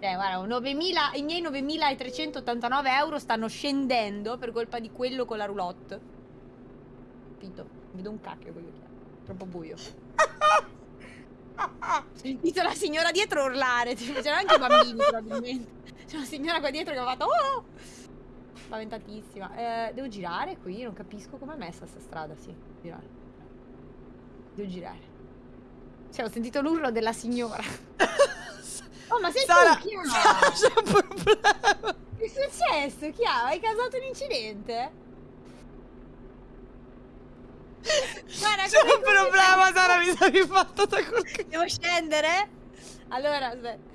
guarda, 9.000, i miei 9.389 euro stanno scendendo per colpa di quello con la roulotte. Capito? Vedo un cacchio quello che è. Troppo buio. Ho sentito la signora dietro urlare. C'erano anche i bambini, probabilmente. C'è una signora qua dietro che ha fatto... Oh! Spaventatissima. Eh, devo girare qui? Non capisco com'è messa sta strada. Sì, girare. Devo girare. Cioè, ho sentito l'urlo della signora. Ma sei Sara, tu, chi ha? Sara, c'è un problema. Che è successo? Chi ha? Hai causato un incidente? Guarda, C'è un problema, Sara, mi sono rifatta da quel. Devo scendere? Allora, aspetta.